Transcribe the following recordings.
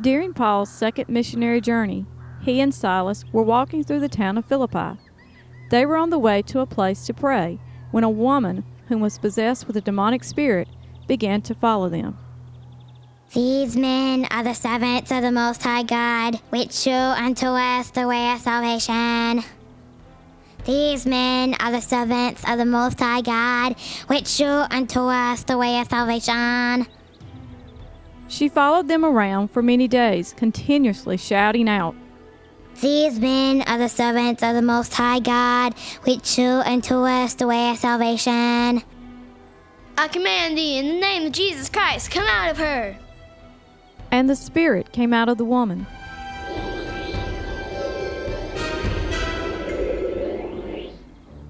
During Paul's second missionary journey, he and Silas were walking through the town of Philippi. They were on the way to a place to pray when a woman who was possessed with a demonic spirit began to follow them. These men are the servants of the Most High God, which show unto us the way of salvation. These men are the servants of the Most High God, which show unto us the way of salvation. She followed them around for many days, continuously shouting out, These men are the servants of the Most High God, which show unto us the way of salvation. I command thee in the name of Jesus Christ, come out of her. And the spirit came out of the woman.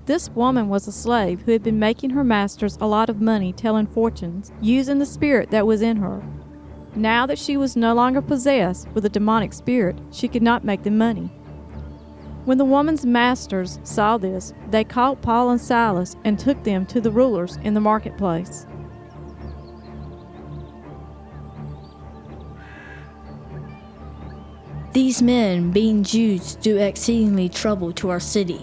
This woman was a slave who had been making her masters a lot of money telling fortunes, using the spirit that was in her. Now that she was no longer possessed with a demonic spirit, she could not make them money. When the woman's masters saw this, they caught Paul and Silas and took them to the rulers in the marketplace. These men, being Jews, do exceedingly trouble to our city,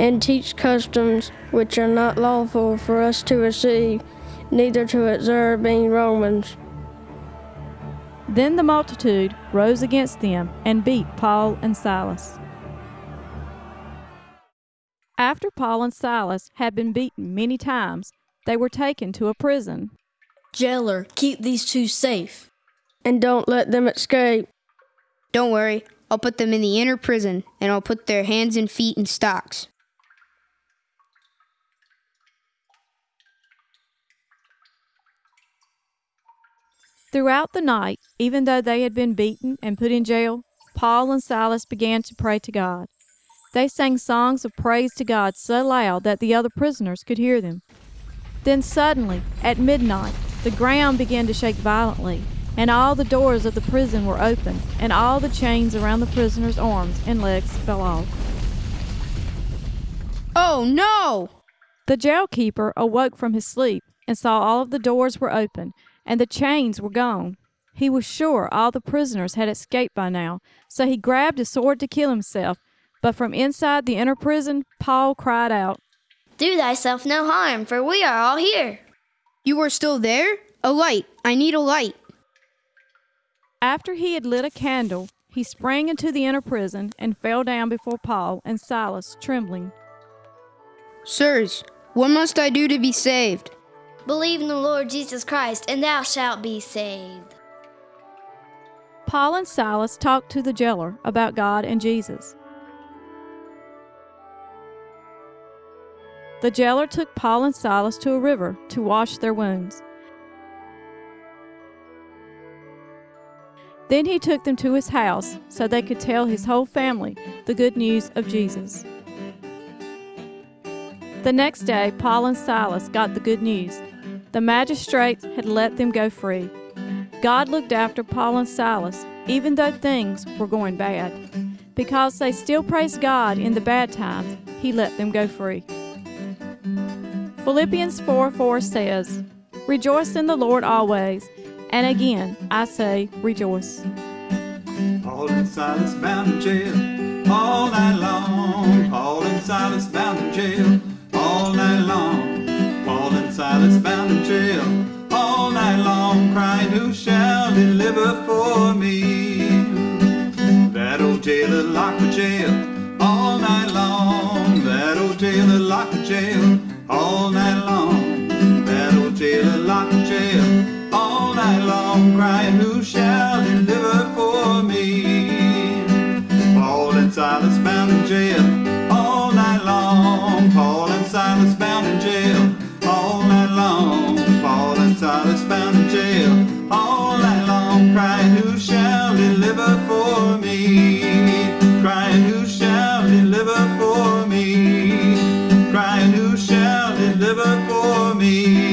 and teach customs which are not lawful for us to receive, neither to observe, being Romans. Then the multitude rose against them and beat Paul and Silas. After Paul and Silas had been beaten many times, they were taken to a prison. Jailer, keep these two safe. And don't let them escape. Don't worry, I'll put them in the inner prison, and I'll put their hands and feet in stocks. Throughout the night, even though they had been beaten and put in jail, Paul and Silas began to pray to God. They sang songs of praise to God so loud that the other prisoners could hear them. Then suddenly, at midnight, the ground began to shake violently, and all the doors of the prison were opened, and all the chains around the prisoners' arms and legs fell off. Oh no! The jailkeeper awoke from his sleep and saw all of the doors were open and the chains were gone. He was sure all the prisoners had escaped by now, so he grabbed his sword to kill himself. But from inside the inner prison, Paul cried out, Do thyself no harm, for we are all here. You are still there? A light. I need a light. After he had lit a candle, he sprang into the inner prison and fell down before Paul and Silas, trembling. Sirs, what must I do to be saved? Believe in the Lord Jesus Christ, and thou shalt be saved. Paul and Silas talked to the jailer about God and Jesus. The jailer took Paul and Silas to a river to wash their wounds. Then he took them to his house so they could tell his whole family the good news of Jesus. The next day, Paul and Silas got the good news the magistrates had let them go free. God looked after Paul and Silas, even though things were going bad. Because they still praised God in the bad times, He let them go free. Philippians 4 4 says, Rejoice in the Lord always. And again, I say, rejoice. Paul and Silas bound in jail all night long. Paul and Silas bound in jail for me. That old jailer locked the jail all night long. That old jailer locked the jail all night long. shall deliver for me? Crying, who shall deliver for me? Crying, who shall deliver for me?